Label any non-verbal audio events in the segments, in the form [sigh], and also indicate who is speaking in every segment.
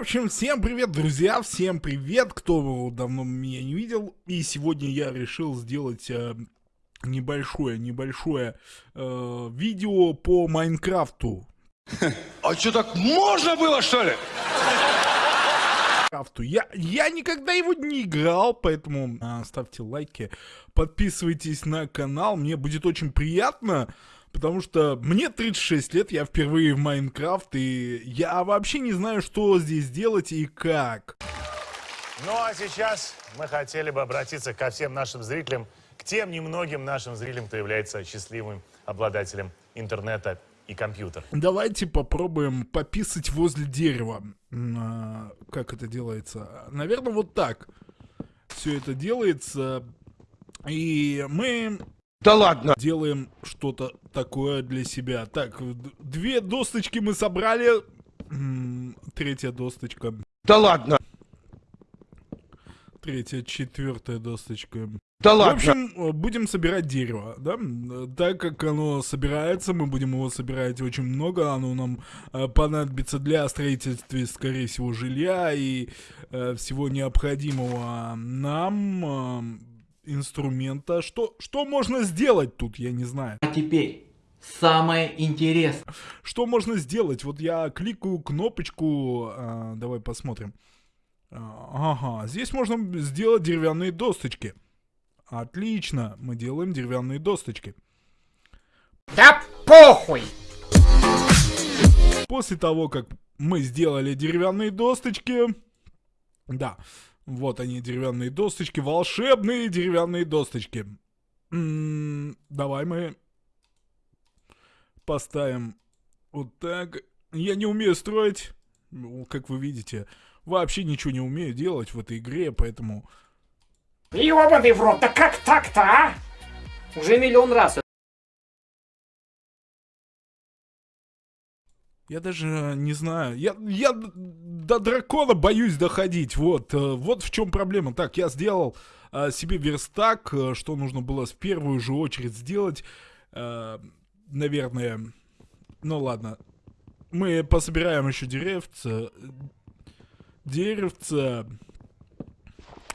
Speaker 1: общем, всем привет, друзья, всем привет, кто давно меня не видел. И сегодня я решил сделать э, небольшое, небольшое э, видео по Майнкрафту. [laughs]
Speaker 2: А что, так можно было, что ли?
Speaker 1: Майнкрафту. Я, я никогда его не играл, поэтому э, ставьте лайки, подписывайтесь на канал, мне будет очень приятно. Потому что мне 36 лет, я впервые в Майнкрафт, и я вообще не знаю, что здесь делать и как.
Speaker 3: Ну а сейчас мы хотели бы обратиться ко всем нашим зрителям, к тем немногим нашим зрителям, кто является счастливым обладателем интернета и компьютера.
Speaker 1: Давайте попробуем пописать возле дерева. А, как это делается? Наверное, вот так. Все это делается. И мы
Speaker 2: да ладно.
Speaker 1: Делаем что-то такое для себя. Так, две досточки мы собрали. Третья досточка.
Speaker 2: Да ладно.
Speaker 1: Третья, четвертая досточка.
Speaker 2: Да ладно.
Speaker 1: В общем, будем собирать дерево, да? Так как оно собирается, мы будем его собирать очень много. Оно нам э, понадобится для строительства, скорее всего, жилья и э, всего необходимого нам. Э, инструмента. Что, что можно сделать тут, я не знаю.
Speaker 4: А теперь самое интересное.
Speaker 1: Что можно сделать? Вот я кликаю кнопочку, э, давай посмотрим. А, ага, здесь можно сделать деревянные досточки. Отлично, мы делаем деревянные досточки.
Speaker 5: Да похуй!
Speaker 1: После того, как мы сделали деревянные досточки, да, вот они, деревянные досточки, волшебные деревянные досточки. М -м, давай мы поставим вот так. Я не умею строить, ну, как вы видите. Вообще ничего не умею делать в этой игре, поэтому...
Speaker 5: Ёбаный в рот, да как так-то, а?
Speaker 4: Уже миллион раз
Speaker 1: Я даже не знаю. Я, я до дракона боюсь доходить. Вот, э, вот в чем проблема. Так, я сделал э, себе верстак, э, что нужно было в первую же очередь сделать. Э, наверное. Ну ладно. Мы пособираем еще деревца. Деревца.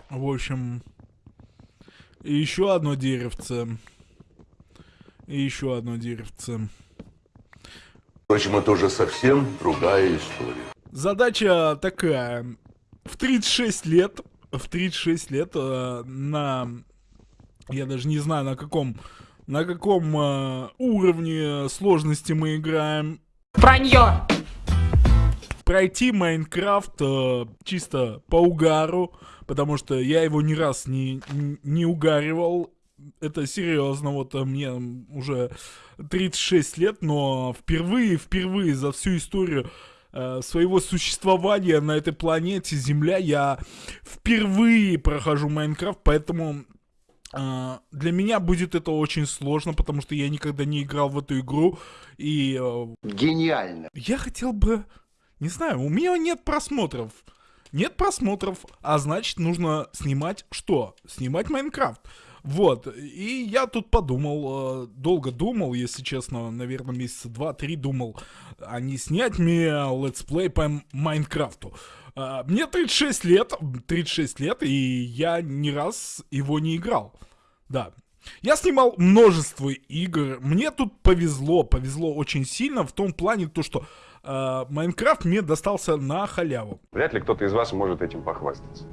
Speaker 1: В общем. И еще одно деревце. И еще одно деревце.
Speaker 6: Впрочем, это уже совсем другая история.
Speaker 1: Задача такая. В 36 лет, в 36 лет э, на... Я даже не знаю, на каком... На каком э, уровне сложности мы играем.
Speaker 5: Вранье!
Speaker 1: Пройти Майнкрафт э, чисто по угару, потому что я его ни раз не, не угаривал это серьезно, вот э, мне уже 36 лет, но впервые, впервые за всю историю э, своего существования на этой планете Земля я впервые прохожу Майнкрафт, поэтому э, для меня будет это очень сложно, потому что я никогда не играл в эту игру и... Э,
Speaker 2: Гениально.
Speaker 1: Я хотел бы, не знаю, у меня нет просмотров. Нет просмотров, а значит нужно снимать что? Снимать Майнкрафт. Вот, и я тут подумал, э, долго думал, если честно, наверное, месяца два-три думал, а не снять мне летсплей по Майнкрафту. Э, мне 36 лет, 36 лет, и я ни раз его не играл. Да, я снимал множество игр. Мне тут повезло, повезло очень сильно в том плане, то, что э, мне достался на халяву.
Speaker 7: Вряд ли кто-то из вас может этим похвастаться.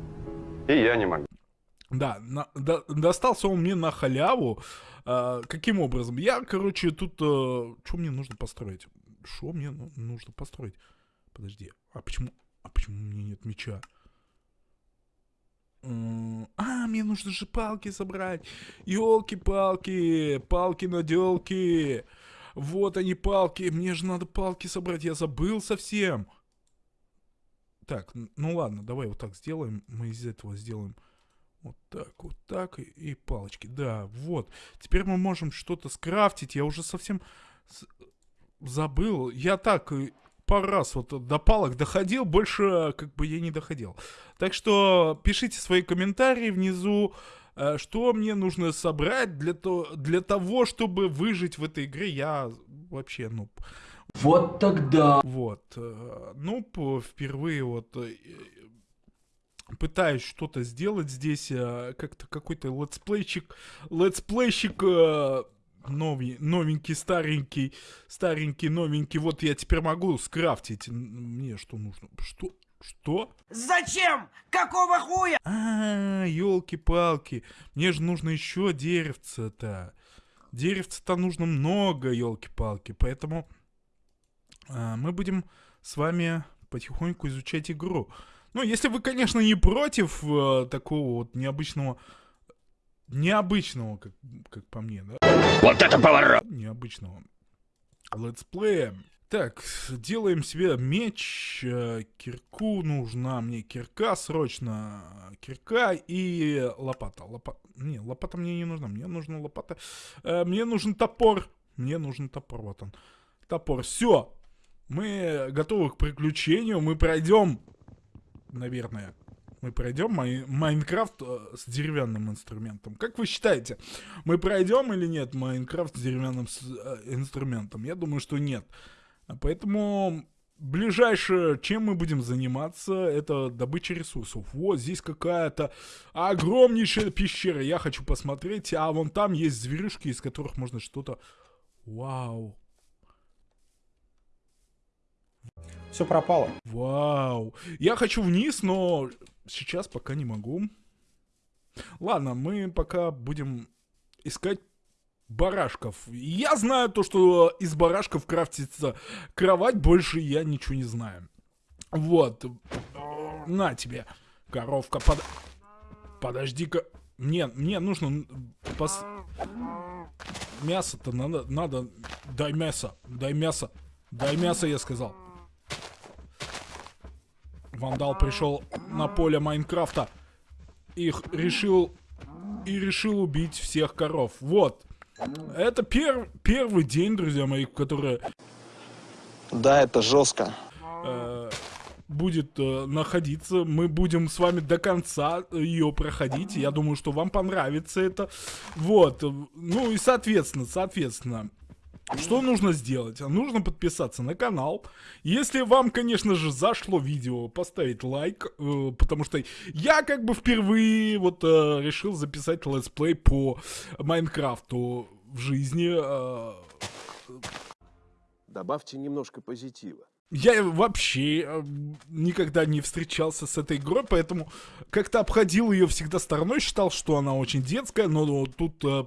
Speaker 7: И я не могу.
Speaker 1: Да, на, до, достался он мне на халяву. А, каким образом? Я, короче, тут... А, что мне нужно построить? Что мне нужно построить? Подожди, а почему... А почему у меня нет меча? А, мне нужно же палки собрать. Елки-палки, палки-наделки. Вот они палки. Мне же надо палки собрать. Я забыл совсем. Так, ну ладно, давай вот так сделаем. Мы из этого сделаем вот так, вот так и, и палочки. Да, вот. Теперь мы можем что-то скрафтить. Я уже совсем забыл. Я так пару раз вот до палок доходил, больше как бы я не доходил. Так что пишите свои комментарии внизу, э, что мне нужно собрать для, то, для того, чтобы выжить в этой игре. Я вообще, ну...
Speaker 4: Вот тогда.
Speaker 1: Вот. Ну, впервые вот э, пытаюсь что-то сделать здесь, э, как-то какой-то летсплейщик, летсплейщик э, новый, новенький, старенький, старенький, новенький. Вот я теперь могу скрафтить. Мне что нужно? Что? Что?
Speaker 5: Зачем? Какого хуя?
Speaker 1: А, елки-палки. Мне же нужно еще деревца-то. Деревца-то нужно много, елки-палки. Поэтому а, мы будем с вами потихоньку изучать игру. Ну, если вы, конечно, не против э, такого вот необычного... Необычного, как, как по мне, да?
Speaker 2: Вот это поворот!
Speaker 1: Необычного летсплея. Так, делаем себе меч, э, кирку нужна мне кирка срочно, кирка и лопата. Лопа... Не, лопата мне не нужна, мне нужна лопата. Э, мне нужен топор, мне нужен топор, вот он. Топор, все. Мы готовы к приключению, мы пройдем, наверное, мы пройдем Май- Майнкрафт э, с деревянным инструментом. Как вы считаете, мы пройдем или нет Майнкрафт с деревянным с- э, инструментом? Я думаю, что нет. Поэтому ближайшее, чем мы будем заниматься, это добыча ресурсов. Вот здесь какая-то огромнейшая пещера. Я хочу посмотреть. А вон там есть зверюшки, из которых можно что-то... Вау.
Speaker 8: Все пропало.
Speaker 1: Вау. Я хочу вниз, но сейчас пока не могу. Ладно, мы пока будем искать барашков. Я знаю то, что из барашков крафтится кровать, больше я ничего не знаю. Вот. На тебе, коровка, под... Подожди-ка. Мне, мне нужно пос... Мясо-то надо, надо... Дай мясо, дай мясо. Дай мясо, я сказал. Вандал пришел на поле Майнкрафта. Их решил... И решил убить всех коров. Вот. Это пер- первый день, друзья мои, который
Speaker 9: Да, это жестко.
Speaker 1: э, будет э, находиться. Мы будем с вами до конца ее проходить. Я думаю, что вам понравится это. Вот. Ну и соответственно, соответственно. Что нужно сделать? Нужно подписаться на канал. Если вам, конечно же, зашло видео, поставить лайк, э, потому что я как бы впервые вот э, решил записать летсплей по Майнкрафту в жизни. э,
Speaker 7: Добавьте немножко позитива.
Speaker 1: я вообще э, никогда не встречался с этой игрой, поэтому как-то обходил ее всегда стороной, считал, что она очень детская, но тут э,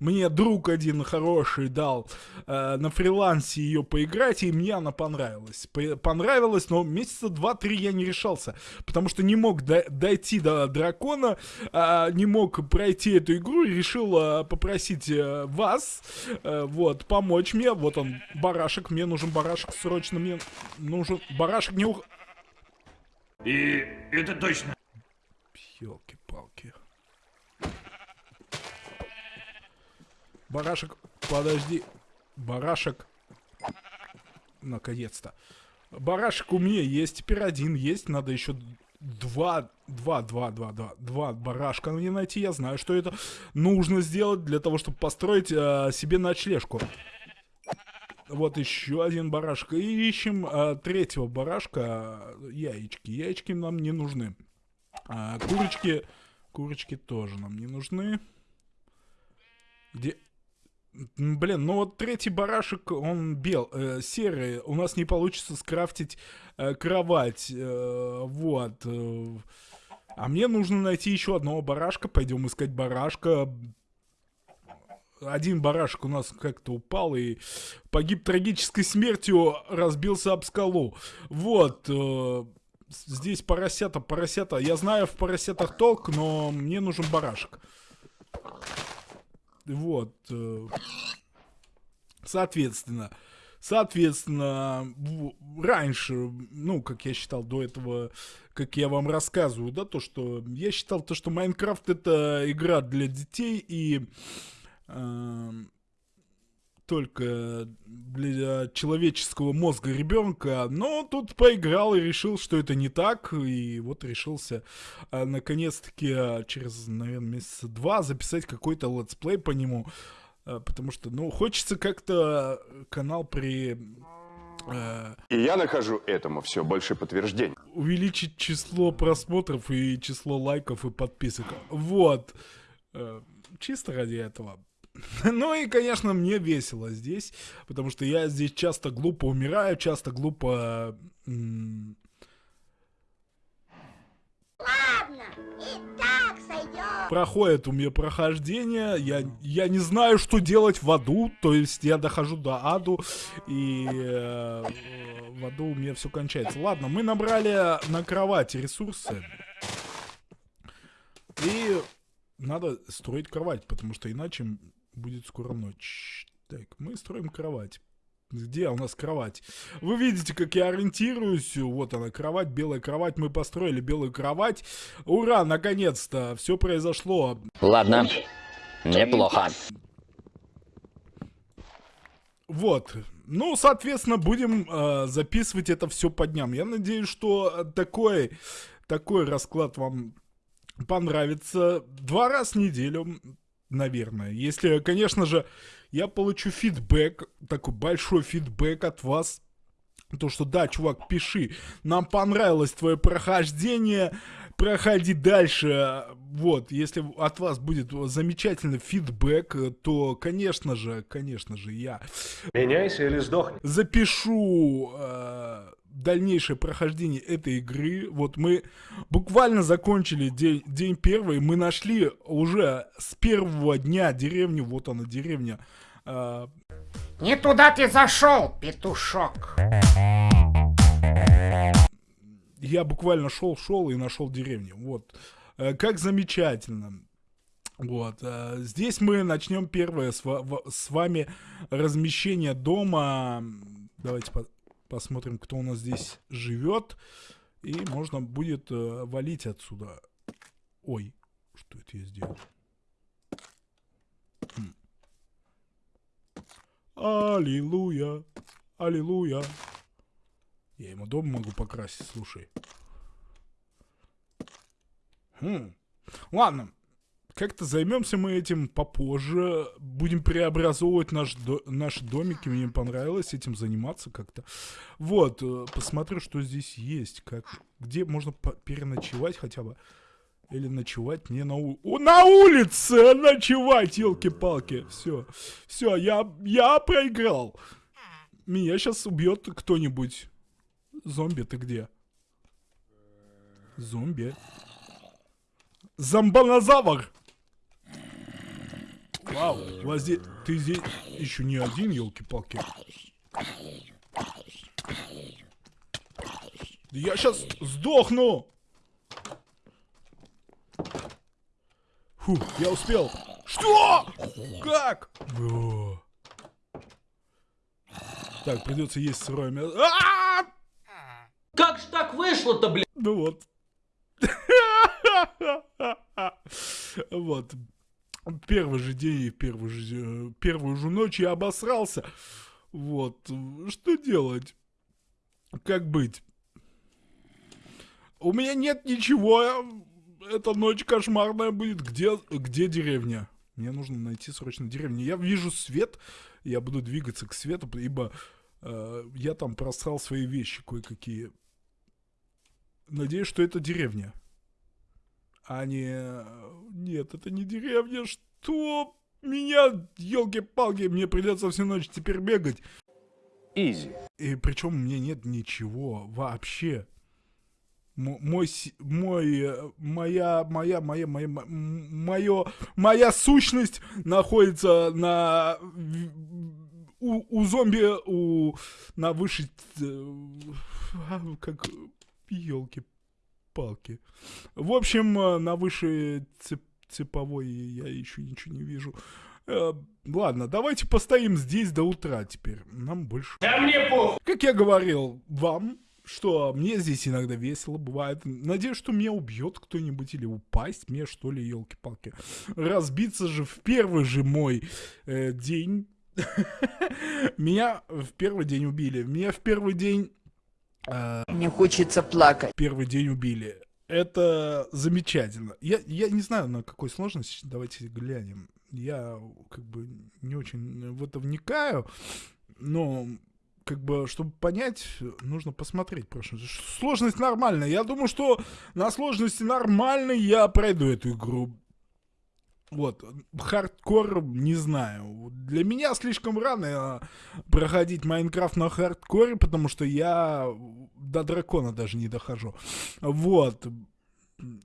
Speaker 1: мне друг один хороший дал э, на фрилансе ее поиграть, и мне она понравилась. По- понравилась, но месяца два-три я не решался, потому что не мог до- дойти до дракона, а, не мог пройти эту игру, и решил э, попросить э, вас, э, вот, помочь мне. Вот он, барашек, мне нужен барашек срочно, мне нужен барашек, не ух...
Speaker 5: И это точно.
Speaker 1: Елки-палки. Барашек, подожди. Барашек. Наконец-то. Барашек у меня есть, теперь один есть, надо еще два, два, два, два, два, два барашка мне найти. Я знаю, что это нужно сделать для того, чтобы построить э, себе ночлежку. Вот еще один барашек. И ищем э, третьего барашка. Яички. Яички нам не нужны. А, курочки, курочки тоже нам не нужны. Где? Блин, ну вот третий барашек, он бел, э, серый. У нас не получится скрафтить э, кровать. э, вот. э. А мне нужно найти еще одного барашка. Пойдем искать барашка. Один барашек у нас как-то упал и погиб трагической смертью, разбился об скалу. Вот. э, здесь поросята, поросята. Я знаю в поросятах толк, но мне нужен барашек. Вот. э, Соответственно. Соответственно, раньше, ну, как я считал до этого, как я вам рассказываю, да, то, что я считал то, что Майнкрафт это игра для детей и эм, только для человеческого мозга ребенка, но тут поиграл и решил, что это не так, и вот решился а, наконец-таки а, через, наверное, месяца два записать какой-то летсплей по нему. Э, потому что, ну, хочется как-то канал при...
Speaker 7: И я нахожу этому все больше подтверждений.
Speaker 1: увеличить число просмотров и число лайков и подписок. Вот. Э, Чисто ради этого. [laughs] Ну и, конечно, мне весело здесь, потому что я здесь часто глупо умираю, часто глупо... м, Проходит у меня прохождение, я, я не знаю, что делать в аду, то есть я дохожу до аду, и э, в аду у меня все кончается. Ладно, мы набрали на кровати ресурсы, и надо строить кровать, потому что иначе будет скоро ночь. Так, мы строим кровать. Где у нас кровать? Вы видите, как я ориентируюсь. Вот она, кровать, белая кровать. Мы построили белую кровать. Ура, наконец-то. Все произошло.
Speaker 10: Ладно, неплохо.
Speaker 1: Вот. Ну, соответственно, будем э, записывать это все по дням. Я надеюсь, что такой, такой расклад вам понравится. Два раза в неделю, наверное. Если, конечно же, я получу фидбэк, такой большой фидбэк от вас. То, что да, чувак, пиши, нам понравилось твое прохождение, проходи дальше. Вот, если от вас будет замечательный фидбэк, то, конечно же, конечно же, я
Speaker 2: Меняйся или сдохни.
Speaker 1: запишу э, дальнейшее прохождение этой игры. Вот мы буквально закончили день, день первый. Мы нашли уже с первого дня деревню. Вот она, деревня. э,
Speaker 5: Не туда ты зашел, петушок.
Speaker 1: я буквально шел-шел и нашел деревню. Вот. Э, как замечательно. Вот. э, Здесь мы начнем первое с, с вами размещение дома. Давайте по- посмотрим, кто у нас здесь живет. И можно будет э, валить отсюда. Ой, что это я сделал? Хм. Аллилуйя, аллилуйя. Я ему дом могу покрасить, слушай. Хм. Ладно, как-то займемся мы этим попозже. Будем преобразовывать наш до- наши домики. Мне понравилось этим заниматься как-то. Вот, э, посмотрю, что здесь есть. Как, где можно переночевать хотя бы. Или ночевать не на улице. На улице ночевать, елки-палки. Все, все, я, я проиграл. Меня сейчас убьет кто-нибудь. Зомби, ты где? Зомби. Зомбанозавр! Вау, здесь... Ты здесь еще не один, елки-палки. Я сейчас сдохну! Фу, я успел. Что? Как? О. Так, придется есть сырое мясо. А!
Speaker 4: Как ж так вышло-то, блядь?
Speaker 1: Ну вот. [laughs] Вот. Первый же день и первый же, э, первую же ночь я обосрался. Вот. Что делать? Как быть? У меня нет ничего. Эта ночь кошмарная будет. Где, где деревня? Мне нужно найти срочно деревню. Я вижу свет. Я буду двигаться к свету, ибо э, я там просрал свои вещи кое-какие. Надеюсь, что это деревня. А не... Нет, это не деревня. Что? Меня, елки-палки, мне придется всю ночь теперь бегать.
Speaker 7: Изи.
Speaker 1: И причем у меня нет ничего вообще. М- мой, мой, э, моя, моя, моя, моя, м- мое, моя сущность находится на, у, у зомби, у, на высшей, э, а, елки-палки. В общем, э, на высшей цеп- цеповой я еще ничего не вижу. Э, ладно, давайте постоим здесь до утра теперь. Нам больше...
Speaker 5: Да мне похуй.
Speaker 1: Как я говорил вам, что мне здесь иногда весело бывает. Надеюсь, что меня убьет кто-нибудь или упасть мне, что ли, елки-палки. Разбиться же в первый же мой э, день. [laughs] Меня в первый день убили. Меня в первый день... э,
Speaker 11: Мне хочется плакать.
Speaker 1: первый день убили. Это замечательно. Я, я не знаю, на какой сложности. Давайте глянем. Я как бы не очень в это вникаю, но как бы, чтобы понять, нужно посмотреть просто. Сложность нормальная. Я думаю, что на сложности нормальной я пройду эту игру. Вот, хардкор, не знаю. Для меня слишком рано э, проходить Майнкрафт на хардкоре, потому что я до дракона даже не дохожу. Вот.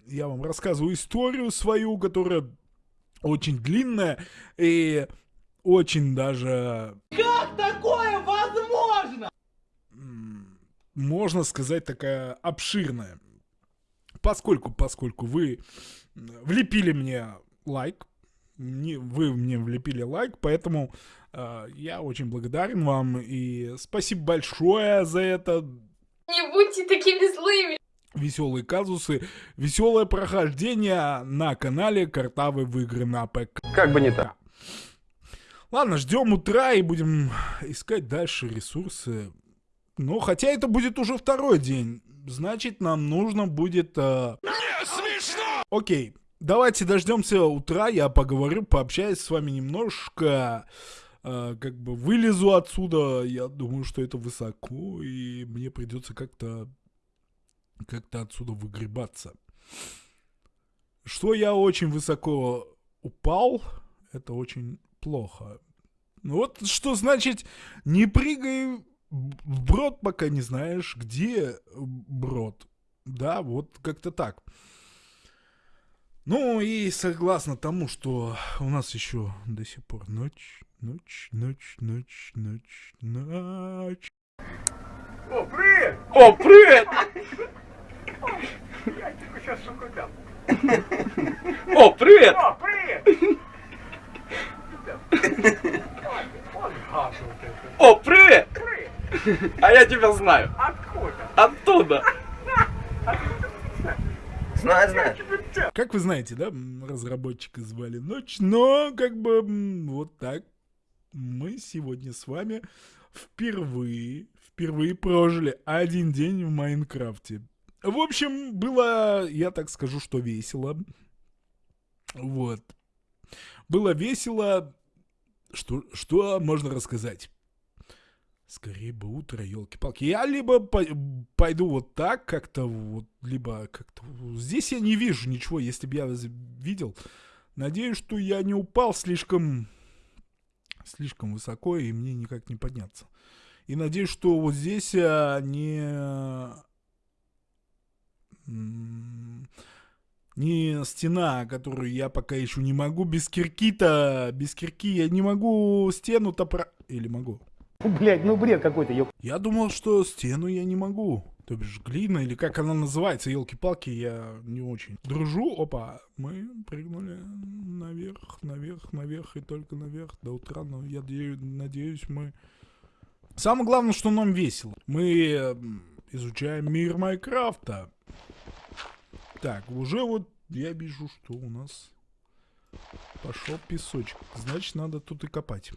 Speaker 1: Я вам рассказываю историю свою, которая очень длинная и очень даже...
Speaker 4: Как такое возможно?
Speaker 1: Можно сказать, такая обширная. Поскольку, поскольку вы влепили мне лайк, не, вы мне влепили лайк, поэтому э, я очень благодарен вам и спасибо большое за это.
Speaker 11: Не будьте такими злыми.
Speaker 1: Веселые казусы, веселое прохождение на канале Картавы в игры на ПК.
Speaker 7: Как бы не так.
Speaker 1: Ладно, ждем утра и будем искать дальше ресурсы. Ну, хотя это будет уже второй день. Значит, нам нужно будет... Э... Не смешно! Окей, давайте дождемся утра, я поговорю, пообщаюсь с вами немножко. Э, как бы вылезу отсюда. Я думаю, что это высоко, и мне придется как-то как-то отсюда выгребаться. Что я очень высоко упал, это очень плохо. Ну вот что значит не прыгай в брод, пока не знаешь, где брод. Да, вот как-то так. Ну и согласно тому, что у нас еще до сих пор ночь, ночь, ночь, ночь, ночь, ночь.
Speaker 5: О, привет!
Speaker 4: О, привет!
Speaker 5: Я тебе сейчас сука дам.
Speaker 4: О, привет!
Speaker 5: О, привет!
Speaker 4: О, привет!
Speaker 5: Привет!
Speaker 4: А я тебя знаю.
Speaker 5: Откуда?
Speaker 4: Оттуда.
Speaker 10: Знаю, знаю.
Speaker 1: Как вы знаете, да, разработчика звали Ночь, но как бы вот так мы сегодня с вами впервые, впервые прожили один день в Майнкрафте. В общем, было, я так скажу, что весело. Вот. Было весело. Что, что можно рассказать? Скорее бы утро, елки-палки. Я либо по- пойду вот так как-то, вот, либо как-то... Здесь я не вижу ничего, если бы я видел. Надеюсь, что я не упал слишком... Слишком высоко, и мне никак не подняться. И надеюсь, что вот здесь а, не... Не стена, которую я пока еще не могу. Без кирки-то... Без кирки я не могу стену-то про... Или могу?
Speaker 8: Блять, ну бред какой-то, ёп.
Speaker 1: Я думал, что стену я не могу. То бишь глина, или как она называется, елки-палки, я не очень дружу. Опа, мы прыгнули наверх, наверх, наверх и только наверх до утра. Но я дею- надеюсь, мы... Самое главное, что нам весело. Мы изучаем мир Майнкрафта. Так, уже вот я вижу, что у нас пошел песочек. Значит, надо тут и копать.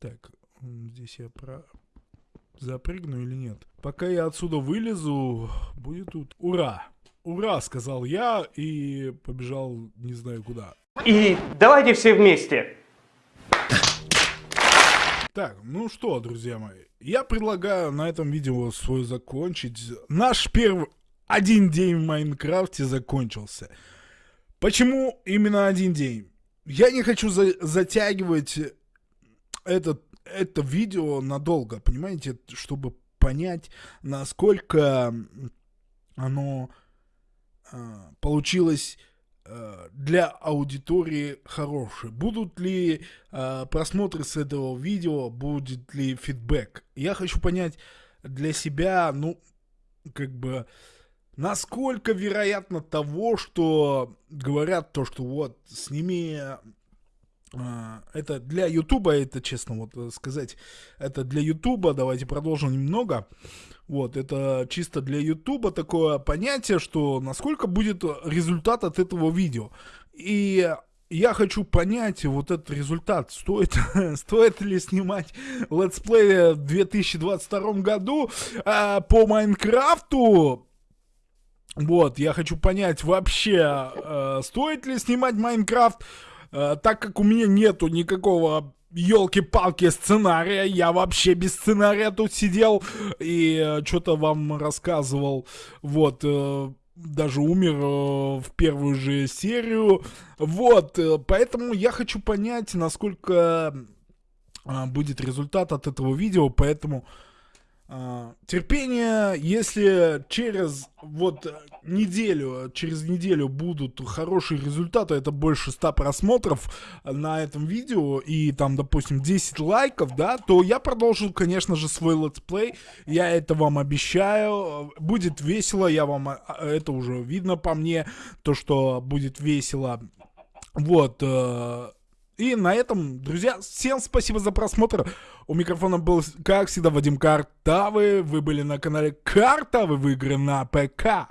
Speaker 1: Так, здесь я про... запрыгну или нет? Пока я отсюда вылезу, будет тут... Ура! Ура, сказал я и побежал не знаю куда.
Speaker 5: И давайте все вместе.
Speaker 1: Так, ну что, друзья мои, я предлагаю на этом видео свое закончить. Наш первый один день в Майнкрафте закончился. Почему именно один день? Я не хочу за- затягивать этот, это видео надолго, понимаете, чтобы понять, насколько оно а, получилось а, для аудитории хорошее. Будут ли а, просмотры с этого видео, будет ли фидбэк? Я хочу понять для себя, ну, как бы, насколько вероятно того, что говорят то, что вот, сними это для Ютуба, это честно вот э, сказать, это для Ютуба, давайте продолжим немного. Вот, это чисто для Ютуба такое понятие, что насколько будет результат от этого видео. И я хочу понять вот этот результат, стоит, [laughs] стоит ли снимать летсплей в 2022 году а, по Майнкрафту, Вот, я хочу понять вообще, э, стоит ли снимать Майнкрафт, э, так как у меня нету никакого елки-палки сценария, я вообще без сценария тут сидел и что-то вам рассказывал, вот, э, даже умер э, в первую же серию, вот, э, поэтому я хочу понять, насколько э, будет результат от этого видео, поэтому терпение, если через вот э, неделю, через неделю будут хорошие результаты, это больше 100 просмотров на этом видео и там, допустим, 10 лайков, да, то я продолжу, конечно же, свой летсплей, я это вам обещаю, будет весело, я вам, а, это уже видно по мне, то, что будет весело, вот, э, и на этом, друзья, всем спасибо за просмотр. У микрофона был, как всегда, Вадим Картавы. Вы были на канале Картавы в игры на ПК.